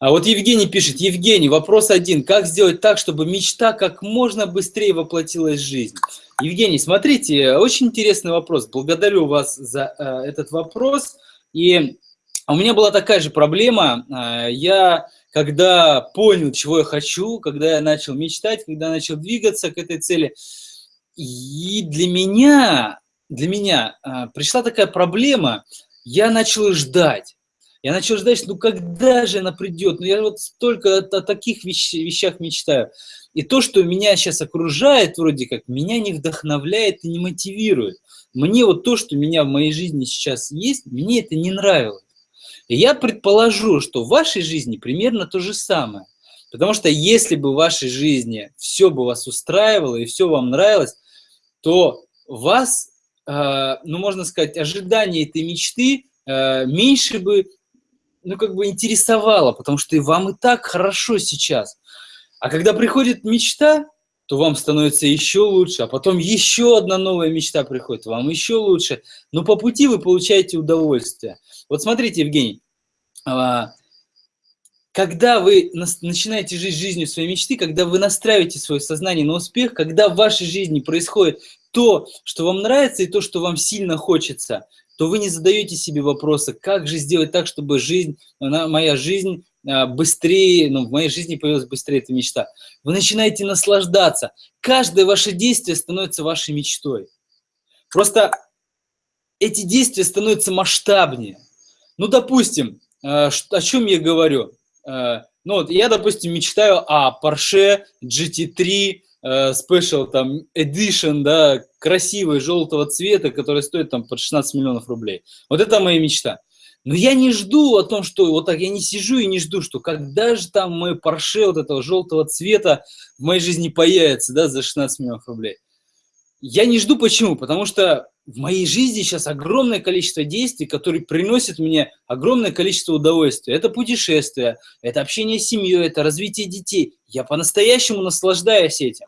А вот Евгений пишет, Евгений, вопрос один. Как сделать так, чтобы мечта как можно быстрее воплотилась в жизнь? Евгений, смотрите, очень интересный вопрос. Благодарю вас за э, этот вопрос. И у меня была такая же проблема. Э, я, когда понял, чего я хочу, когда я начал мечтать, когда начал двигаться к этой цели, и для меня, для меня э, пришла такая проблема, я начал ждать. Я начал ждать, ну когда же она придет? Ну я вот столько о, о таких вещ, вещах мечтаю. И то, что меня сейчас окружает, вроде как, меня не вдохновляет и не мотивирует. Мне вот то, что меня в моей жизни сейчас есть, мне это не нравилось. И я предположу, что в вашей жизни примерно то же самое. Потому что если бы в вашей жизни все бы вас устраивало и все вам нравилось, то вас, э, ну можно сказать, ожидания этой мечты э, меньше бы ну, как бы интересовало, потому что и вам и так хорошо сейчас. А когда приходит мечта, то вам становится еще лучше, а потом еще одна новая мечта приходит, вам еще лучше. Но по пути вы получаете удовольствие. Вот смотрите, Евгений, а, когда вы начинаете жить жизнью своей мечты, когда вы настраиваете свое сознание на успех, когда в вашей жизни происходит то, что вам нравится и то, что вам сильно хочется – то вы не задаете себе вопроса, как же сделать так, чтобы жизнь, она, моя жизнь а, быстрее, ну, в моей жизни появилась быстрее эта мечта. Вы начинаете наслаждаться. Каждое ваше действие становится вашей мечтой. Просто эти действия становятся масштабнее. Ну, допустим, а, о чем я говорю? А, ну, вот я, допустим, мечтаю о Porsche GT3 Э, special там edition, да, красивый, желтого цвета, который стоит там под 16 миллионов рублей. Вот это моя мечта. Но я не жду о том, что вот так, я не сижу и не жду, что когда же там мой Porsche вот этого желтого цвета в моей жизни появится, да, за 16 миллионов рублей. Я не жду почему, потому что в моей жизни сейчас огромное количество действий, которые приносят мне огромное количество удовольствия. Это путешествия, это общение с семьей, это развитие детей. Я по-настоящему наслаждаюсь этим.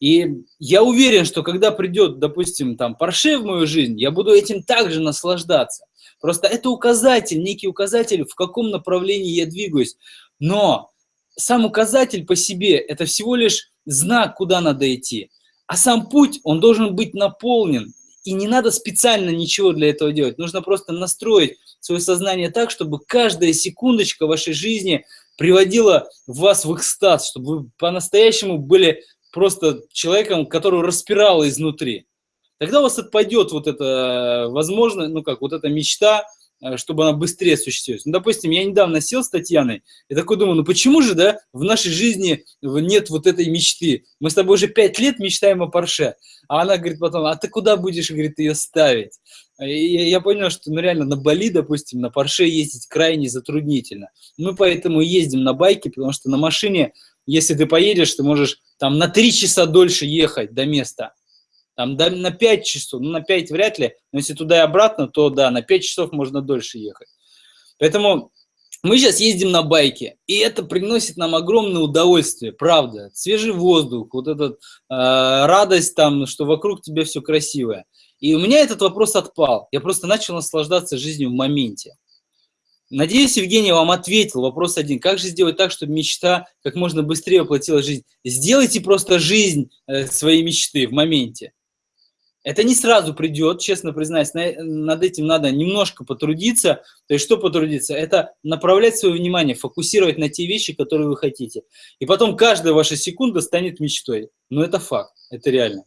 И я уверен, что когда придет, допустим, там Порше в мою жизнь, я буду этим также наслаждаться. Просто это указатель, некий указатель, в каком направлении я двигаюсь. Но сам указатель по себе – это всего лишь знак, куда надо идти. А сам путь, он должен быть наполнен. И не надо специально ничего для этого делать. Нужно просто настроить свое сознание так, чтобы каждая секундочка вашей жизни приводила вас в экстаз, чтобы вы по-настоящему были просто человеком, который распирало изнутри. Тогда у вас отпадет вот это, возможно, ну как, вот эта мечта, Э, чтобы она быстрее осуществилась. Ну, допустим, я недавно сел с Татьяной и такой думаю, ну почему же, да, в нашей жизни нет вот этой мечты? Мы с тобой уже пять лет мечтаем о Порше. А она говорит потом, а ты куда будешь, говорит, ее ставить? И я понял, что ну, реально на Бали, допустим, на Порше ездить крайне затруднительно. Мы поэтому ездим на байке, потому что на машине, если ты поедешь, ты можешь там на три часа дольше ехать до места. Там да, на 5 часов, ну на 5 вряд ли, но если туда и обратно, то да, на 5 часов можно дольше ехать. Поэтому мы сейчас ездим на байке, и это приносит нам огромное удовольствие, правда. Свежий воздух, вот эта э, радость там, что вокруг тебя все красивое. И у меня этот вопрос отпал. Я просто начал наслаждаться жизнью в моменте. Надеюсь, Евгений вам ответил. Вопрос один. Как же сделать так, чтобы мечта как можно быстрее воплотилась в жизнь? Сделайте просто жизнь э, своей мечты в моменте. Это не сразу придет, честно признаюсь, над этим надо немножко потрудиться. То есть что потрудиться? Это направлять свое внимание, фокусировать на те вещи, которые вы хотите. И потом каждая ваша секунда станет мечтой. Но это факт, это реально.